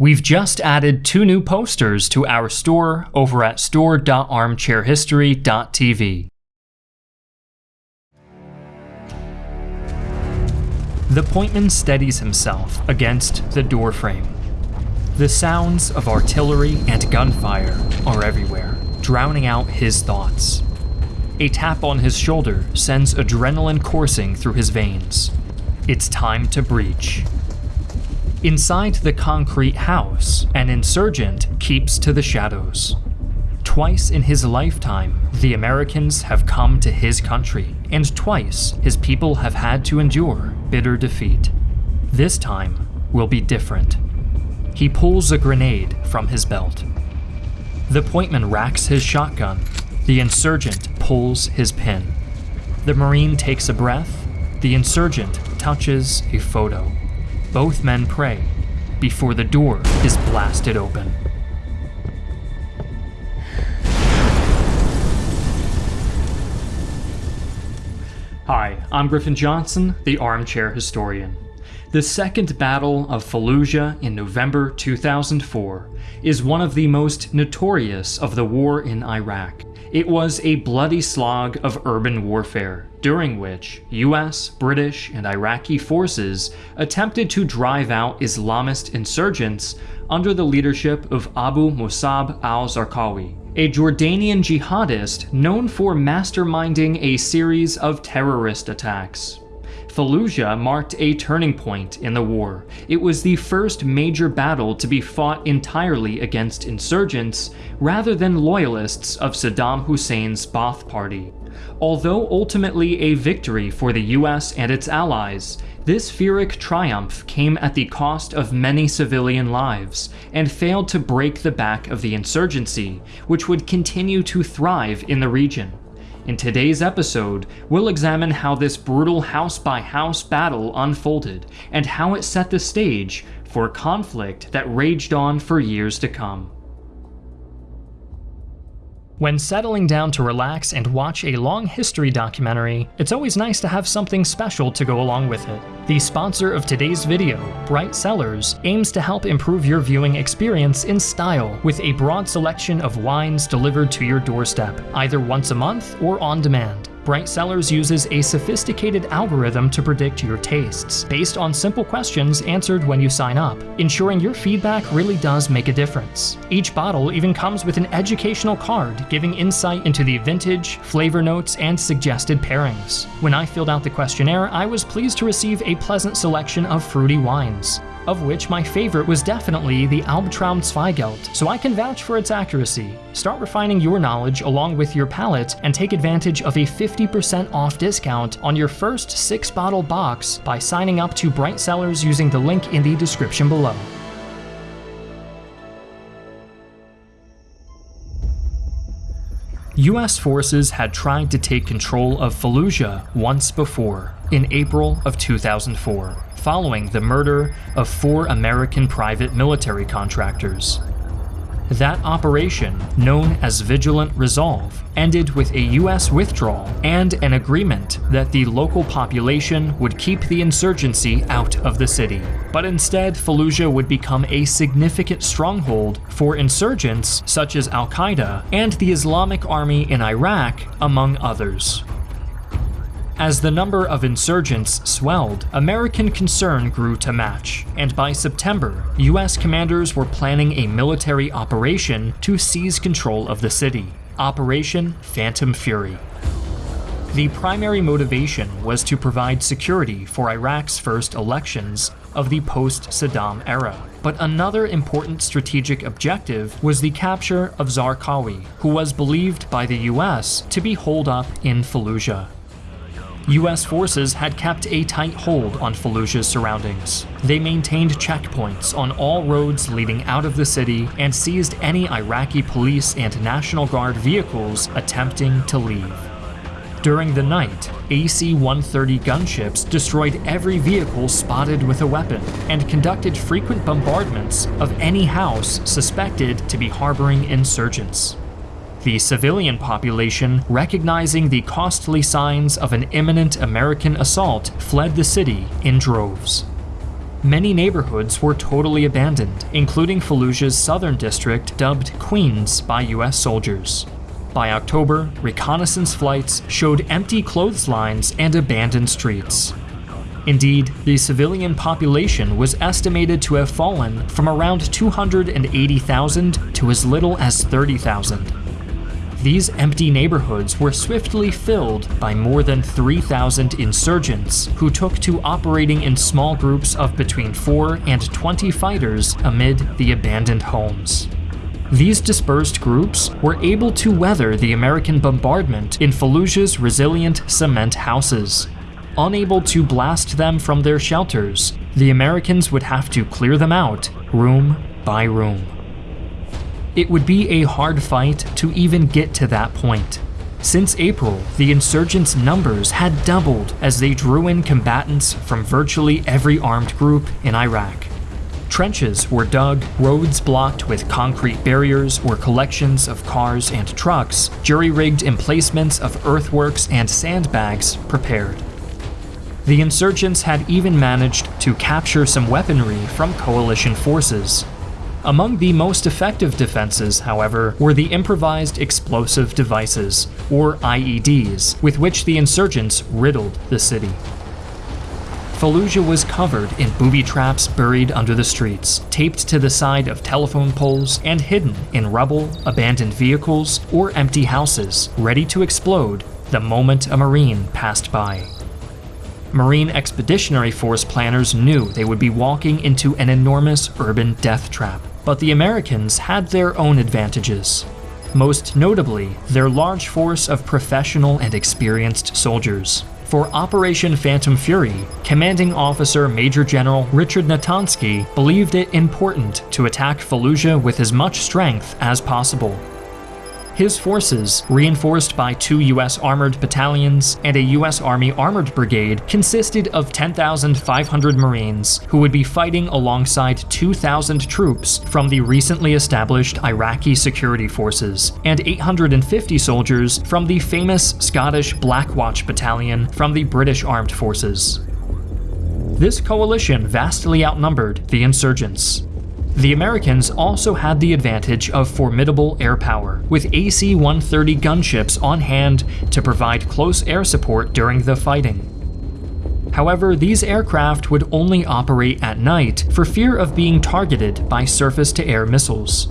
We've just added two new posters to our store over at store.armchairhistory.tv. The pointman steadies himself against the doorframe. The sounds of artillery and gunfire are everywhere, drowning out his thoughts. A tap on his shoulder sends adrenaline coursing through his veins. It's time to breach. Inside the concrete house, an insurgent keeps to the shadows. Twice in his lifetime, the Americans have come to his country, and twice his people have had to endure bitter defeat. This time will be different. He pulls a grenade from his belt. The pointman racks his shotgun. The insurgent pulls his pin. The Marine takes a breath. The insurgent touches a photo. Both men pray before the door is blasted open. Hi, I'm Griffin Johnson, the Armchair Historian. The Second Battle of Fallujah in November 2004 is one of the most notorious of the war in Iraq. It was a bloody slog of urban warfare, during which US, British, and Iraqi forces attempted to drive out Islamist insurgents under the leadership of Abu Musab al-Zarqawi, a Jordanian jihadist known for masterminding a series of terrorist attacks. Fallujah marked a turning point in the war. It was the first major battle to be fought entirely against insurgents rather than loyalists of Saddam Hussein's Ba'ath Party. Although ultimately a victory for the US and its allies, this Pyrrhic triumph came at the cost of many civilian lives, and failed to break the back of the insurgency, which would continue to thrive in the region. In today's episode, we'll examine how this brutal house-by-house -house battle unfolded, and how it set the stage for conflict that raged on for years to come. When settling down to relax and watch a long history documentary, it's always nice to have something special to go along with it. The sponsor of today's video, Bright Cellars, aims to help improve your viewing experience in style with a broad selection of wines delivered to your doorstep, either once a month or on demand. Bright Cellars uses a sophisticated algorithm to predict your tastes, based on simple questions answered when you sign up, ensuring your feedback really does make a difference. Each bottle even comes with an educational card giving insight into the vintage, flavor notes, and suggested pairings. When I filled out the questionnaire, I was pleased to receive a pleasant selection of fruity wines of which my favorite was definitely the Albtraum Zweigelt, so I can vouch for its accuracy. Start refining your knowledge along with your palate and take advantage of a 50% off discount on your first 6 bottle box by signing up to Bright Cellars using the link in the description below. US forces had tried to take control of Fallujah once before, in April of 2004 following the murder of four American private military contractors. That operation, known as Vigilant Resolve, ended with a US withdrawal and an agreement that the local population would keep the insurgency out of the city. But instead, Fallujah would become a significant stronghold for insurgents such as Al Qaeda and the Islamic Army in Iraq, among others. As the number of insurgents swelled, American concern grew to match, and by September, US commanders were planning a military operation to seize control of the city, Operation Phantom Fury. The primary motivation was to provide security for Iraq's first elections of the post-Saddam era. But another important strategic objective was the capture of Zarqawi, who was believed by the US to be holed up in Fallujah. US forces had kept a tight hold on Fallujah's surroundings. They maintained checkpoints on all roads leading out of the city and seized any Iraqi police and National Guard vehicles attempting to leave. During the night, AC-130 gunships destroyed every vehicle spotted with a weapon and conducted frequent bombardments of any house suspected to be harboring insurgents. The civilian population, recognizing the costly signs of an imminent American assault, fled the city in droves. Many neighborhoods were totally abandoned, including Fallujah's southern district dubbed Queens by US soldiers. By October, reconnaissance flights showed empty clotheslines and abandoned streets. Indeed, the civilian population was estimated to have fallen from around 280,000 to as little as 30,000. These empty neighborhoods were swiftly filled by more than 3,000 insurgents who took to operating in small groups of between 4 and 20 fighters amid the abandoned homes. These dispersed groups were able to weather the American bombardment in Fallujah's resilient cement houses. Unable to blast them from their shelters, the Americans would have to clear them out room by room. It would be a hard fight to even get to that point. Since April, the insurgents' numbers had doubled as they drew in combatants from virtually every armed group in Iraq. Trenches were dug, roads blocked with concrete barriers or collections of cars and trucks, jury rigged emplacements of earthworks and sandbags prepared. The insurgents had even managed to capture some weaponry from coalition forces, among the most effective defenses, however, were the improvised explosive devices, or IEDs, with which the insurgents riddled the city. Fallujah was covered in booby traps buried under the streets, taped to the side of telephone poles, and hidden in rubble, abandoned vehicles, or empty houses, ready to explode the moment a Marine passed by. Marine Expeditionary Force planners knew they would be walking into an enormous urban death trap but the Americans had their own advantages. Most notably, their large force of professional and experienced soldiers. For Operation Phantom Fury, commanding officer Major General Richard Natonski believed it important to attack Fallujah with as much strength as possible. His forces, reinforced by two U.S. armored battalions and a U.S. Army armored brigade, consisted of 10,500 Marines who would be fighting alongside 2,000 troops from the recently established Iraqi security forces and 850 soldiers from the famous Scottish Black Watch Battalion from the British Armed Forces. This coalition vastly outnumbered the insurgents, the Americans also had the advantage of formidable air power, with AC-130 gunships on hand to provide close air support during the fighting. However, these aircraft would only operate at night for fear of being targeted by surface-to-air missiles.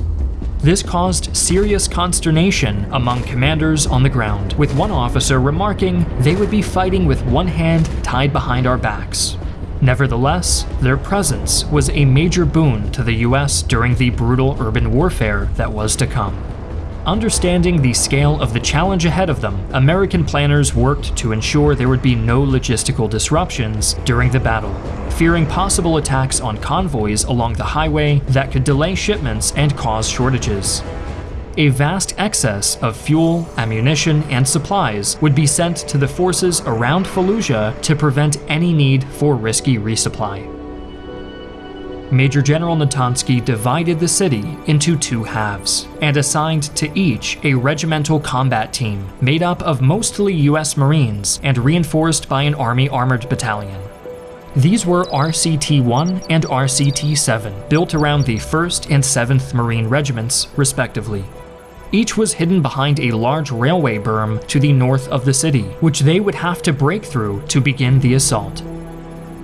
This caused serious consternation among commanders on the ground, with one officer remarking they would be fighting with one hand tied behind our backs, Nevertheless, their presence was a major boon to the US during the brutal urban warfare that was to come. Understanding the scale of the challenge ahead of them, American planners worked to ensure there would be no logistical disruptions during the battle, fearing possible attacks on convoys along the highway that could delay shipments and cause shortages a vast excess of fuel, ammunition, and supplies would be sent to the forces around Fallujah to prevent any need for risky resupply. Major General Natonski divided the city into two halves and assigned to each a regimental combat team made up of mostly US Marines and reinforced by an Army armored battalion. These were RCT 1 and RCT 7, built around the 1st and 7th Marine Regiments, respectively. Each was hidden behind a large railway berm to the north of the city, which they would have to break through to begin the assault.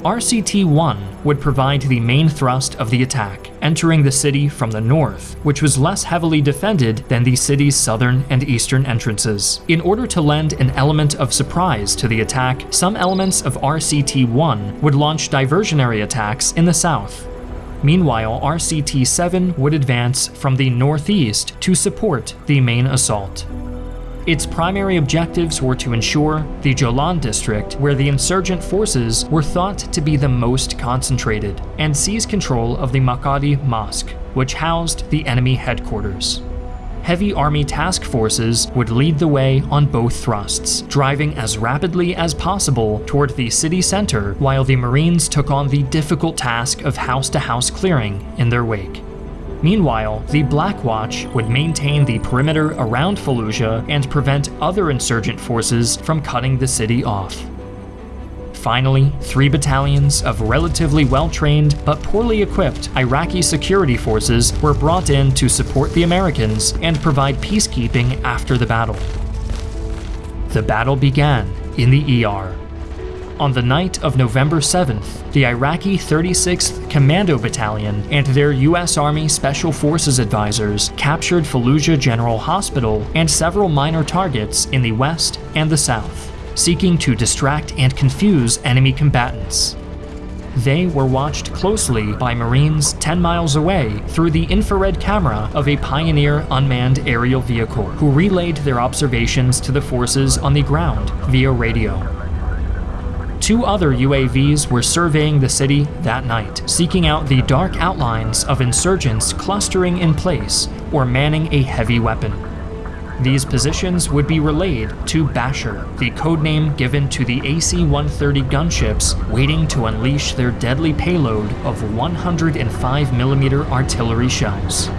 RCT-1 would provide the main thrust of the attack, entering the city from the north, which was less heavily defended than the city's southern and eastern entrances. In order to lend an element of surprise to the attack, some elements of RCT-1 would launch diversionary attacks in the south, Meanwhile, RCT-7 would advance from the northeast to support the main assault. Its primary objectives were to ensure the Jolan district, where the insurgent forces were thought to be the most concentrated, and seize control of the Makadi Mosque, which housed the enemy headquarters heavy army task forces would lead the way on both thrusts, driving as rapidly as possible toward the city center while the Marines took on the difficult task of house-to-house clearing in their wake. Meanwhile, the Black Watch would maintain the perimeter around Fallujah and prevent other insurgent forces from cutting the city off. Finally, three battalions of relatively well-trained but poorly equipped Iraqi security forces were brought in to support the Americans and provide peacekeeping after the battle. The battle began in the ER. On the night of November 7th, the Iraqi 36th Commando Battalion and their U.S. Army Special Forces advisors captured Fallujah General Hospital and several minor targets in the west and the south, seeking to distract and confuse enemy combatants. They were watched closely by Marines 10 miles away through the infrared camera of a Pioneer unmanned aerial vehicle, who relayed their observations to the forces on the ground via radio. Two other UAVs were surveying the city that night, seeking out the dark outlines of insurgents clustering in place or manning a heavy weapon. These positions would be relayed to Basher, the codename given to the AC-130 gunships waiting to unleash their deadly payload of 105mm artillery shells.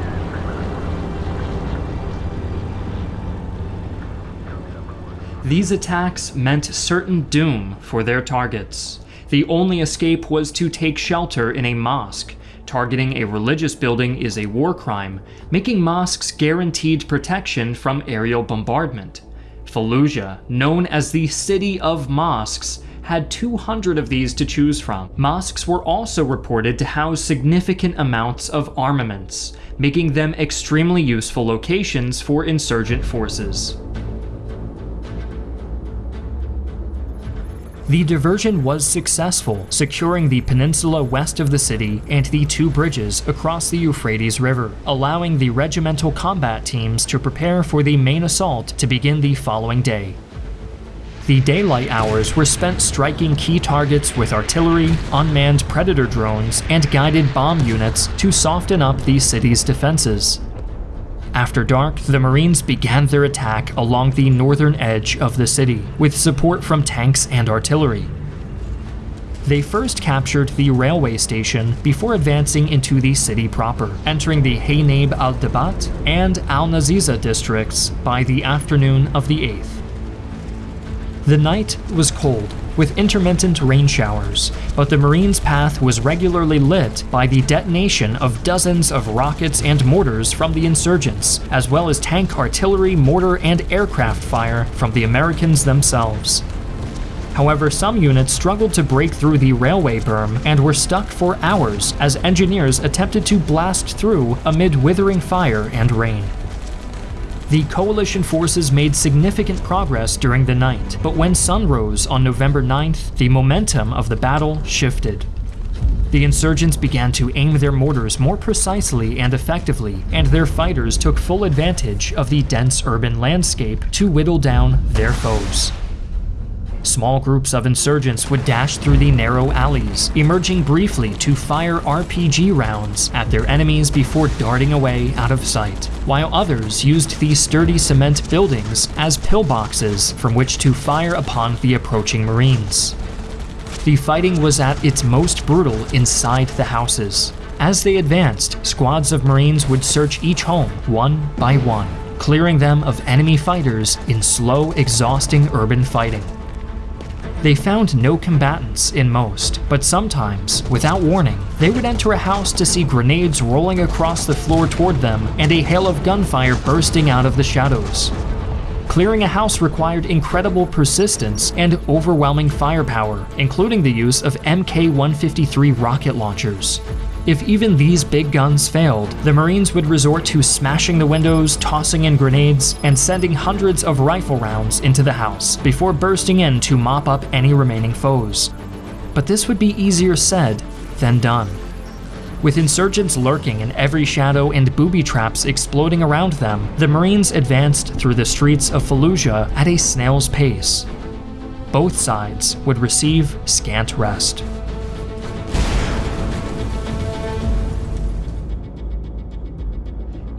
These attacks meant certain doom for their targets. The only escape was to take shelter in a mosque. Targeting a religious building is a war crime, making mosques guaranteed protection from aerial bombardment. Fallujah, known as the City of Mosques, had 200 of these to choose from. Mosques were also reported to house significant amounts of armaments, making them extremely useful locations for insurgent forces. The diversion was successful, securing the peninsula west of the city and the two bridges across the Euphrates River, allowing the regimental combat teams to prepare for the main assault to begin the following day. The daylight hours were spent striking key targets with artillery, unmanned predator drones, and guided bomb units to soften up the city's defenses. After dark, the Marines began their attack along the northern edge of the city, with support from tanks and artillery. They first captured the railway station before advancing into the city proper, entering the Haynab al-Dabat and al-Naziza districts by the afternoon of the 8th. The night was cold, with intermittent rain showers, but the Marines' path was regularly lit by the detonation of dozens of rockets and mortars from the insurgents, as well as tank artillery, mortar, and aircraft fire from the Americans themselves. However, some units struggled to break through the railway berm and were stuck for hours as engineers attempted to blast through amid withering fire and rain. The coalition forces made significant progress during the night, but when sun rose on November 9th, the momentum of the battle shifted. The insurgents began to aim their mortars more precisely and effectively, and their fighters took full advantage of the dense urban landscape to whittle down their foes. Small groups of insurgents would dash through the narrow alleys, emerging briefly to fire RPG rounds at their enemies before darting away out of sight, while others used these sturdy cement buildings as pillboxes from which to fire upon the approaching Marines. The fighting was at its most brutal inside the houses. As they advanced, squads of Marines would search each home one by one, clearing them of enemy fighters in slow, exhausting urban fighting. They found no combatants in most, but sometimes, without warning, they would enter a house to see grenades rolling across the floor toward them and a hail of gunfire bursting out of the shadows. Clearing a house required incredible persistence and overwhelming firepower, including the use of Mk-153 rocket launchers. If even these big guns failed, the Marines would resort to smashing the windows, tossing in grenades, and sending hundreds of rifle rounds into the house before bursting in to mop up any remaining foes. But this would be easier said than done. With insurgents lurking in every shadow and booby traps exploding around them, the Marines advanced through the streets of Fallujah at a snail's pace. Both sides would receive scant rest.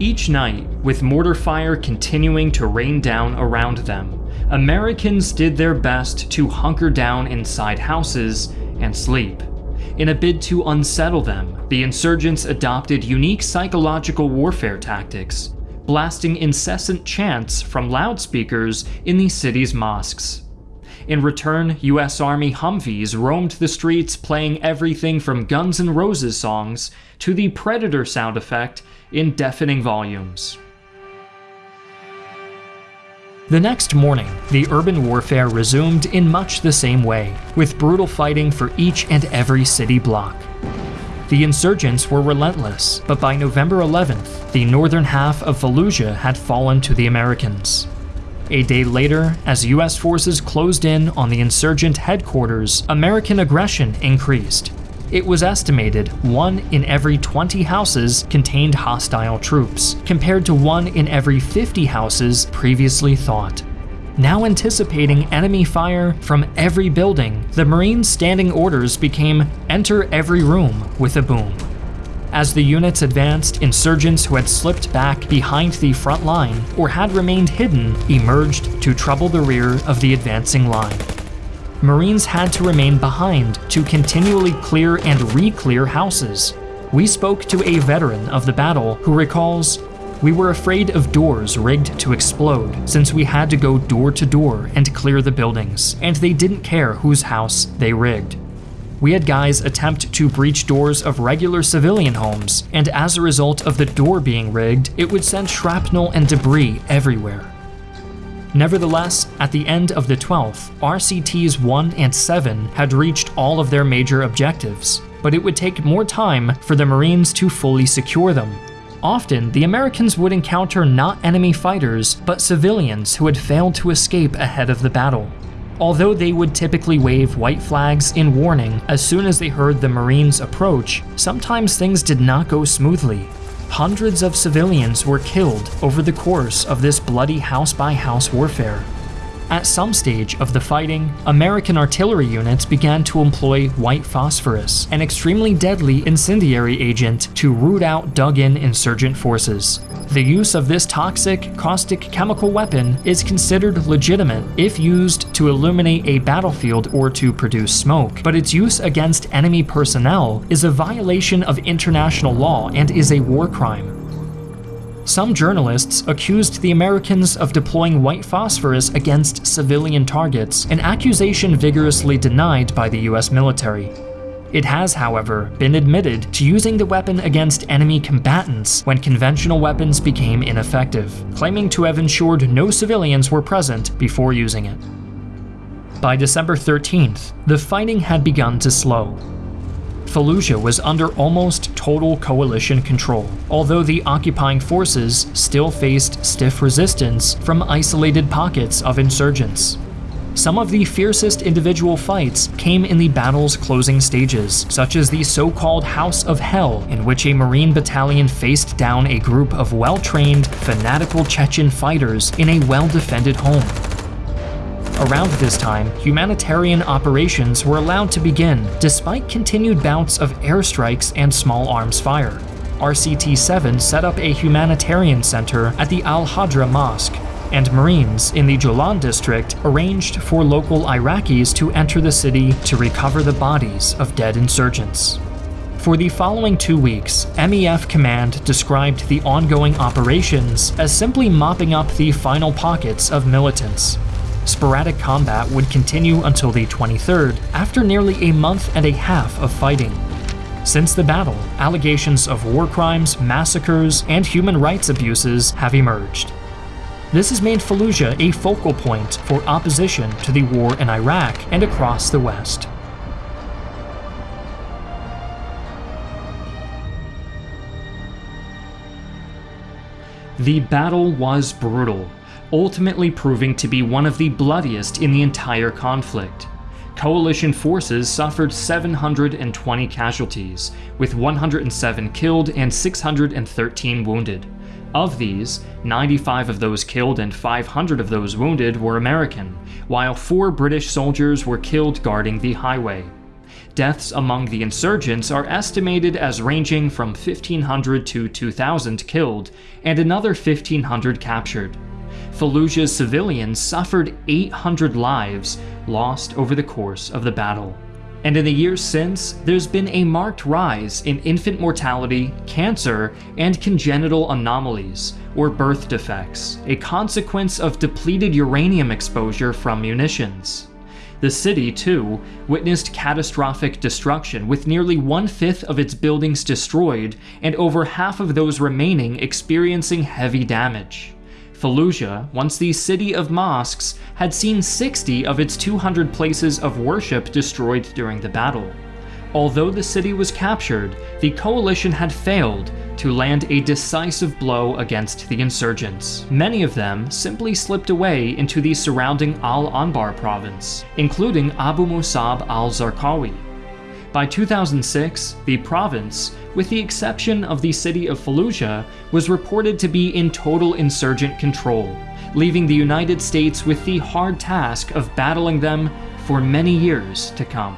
Each night, with mortar fire continuing to rain down around them, Americans did their best to hunker down inside houses and sleep. In a bid to unsettle them, the insurgents adopted unique psychological warfare tactics, blasting incessant chants from loudspeakers in the city's mosques. In return, US Army Humvees roamed the streets playing everything from Guns N' Roses songs to the Predator sound effect in deafening volumes. The next morning, the urban warfare resumed in much the same way, with brutal fighting for each and every city block. The insurgents were relentless, but by November 11th, the northern half of Fallujah had fallen to the Americans. A day later, as US forces closed in on the insurgent headquarters, American aggression increased, it was estimated one in every 20 houses contained hostile troops, compared to one in every 50 houses previously thought. Now anticipating enemy fire from every building, the Marines' standing orders became enter every room with a boom. As the units advanced, insurgents who had slipped back behind the front line or had remained hidden emerged to trouble the rear of the advancing line. Marines had to remain behind to continually clear and re-clear houses. We spoke to a veteran of the battle who recalls, We were afraid of doors rigged to explode, since we had to go door to door and clear the buildings, and they didn't care whose house they rigged. We had guys attempt to breach doors of regular civilian homes, and as a result of the door being rigged, it would send shrapnel and debris everywhere. Nevertheless, at the end of the 12th, RCTs 1 and 7 had reached all of their major objectives, but it would take more time for the Marines to fully secure them. Often, the Americans would encounter not enemy fighters, but civilians who had failed to escape ahead of the battle. Although they would typically wave white flags in warning as soon as they heard the Marines approach, sometimes things did not go smoothly, hundreds of civilians were killed over the course of this bloody house by house warfare. At some stage of the fighting, American artillery units began to employ white phosphorus, an extremely deadly incendiary agent, to root out dug in insurgent forces. The use of this toxic, caustic chemical weapon is considered legitimate if used to illuminate a battlefield or to produce smoke, but its use against enemy personnel is a violation of international law and is a war crime. Some journalists accused the Americans of deploying white phosphorus against civilian targets, an accusation vigorously denied by the US military. It has, however, been admitted to using the weapon against enemy combatants when conventional weapons became ineffective, claiming to have ensured no civilians were present before using it. By December 13th, the fighting had begun to slow, Fallujah was under almost total coalition control, although the occupying forces still faced stiff resistance from isolated pockets of insurgents. Some of the fiercest individual fights came in the battle's closing stages, such as the so-called House of Hell, in which a Marine battalion faced down a group of well-trained, fanatical Chechen fighters in a well-defended home. Around this time, humanitarian operations were allowed to begin, despite continued bouts of airstrikes and small arms fire. RCT-7 set up a humanitarian center at the Al-Hadra Mosque, and Marines in the Jolan district arranged for local Iraqis to enter the city to recover the bodies of dead insurgents. For the following two weeks, MEF Command described the ongoing operations as simply mopping up the final pockets of militants, Sporadic combat would continue until the 23rd, after nearly a month and a half of fighting. Since the battle, allegations of war crimes, massacres, and human rights abuses have emerged. This has made Fallujah a focal point for opposition to the war in Iraq and across the West. The battle was brutal, ultimately proving to be one of the bloodiest in the entire conflict. Coalition forces suffered 720 casualties, with 107 killed and 613 wounded. Of these, 95 of those killed and 500 of those wounded were American, while four British soldiers were killed guarding the highway. Deaths among the insurgents are estimated as ranging from 1,500 to 2,000 killed, and another 1,500 captured. Fallujah's civilians suffered 800 lives lost over the course of the battle. And in the years since, there's been a marked rise in infant mortality, cancer, and congenital anomalies, or birth defects, a consequence of depleted uranium exposure from munitions. The city, too, witnessed catastrophic destruction, with nearly one fifth of its buildings destroyed and over half of those remaining experiencing heavy damage. Fallujah, once the city of mosques, had seen 60 of its 200 places of worship destroyed during the battle. Although the city was captured, the coalition had failed to land a decisive blow against the insurgents. Many of them simply slipped away into the surrounding Al-Anbar province, including Abu Musab al-Zarqawi. By 2006, the province, with the exception of the city of Fallujah, was reported to be in total insurgent control, leaving the United States with the hard task of battling them for many years to come.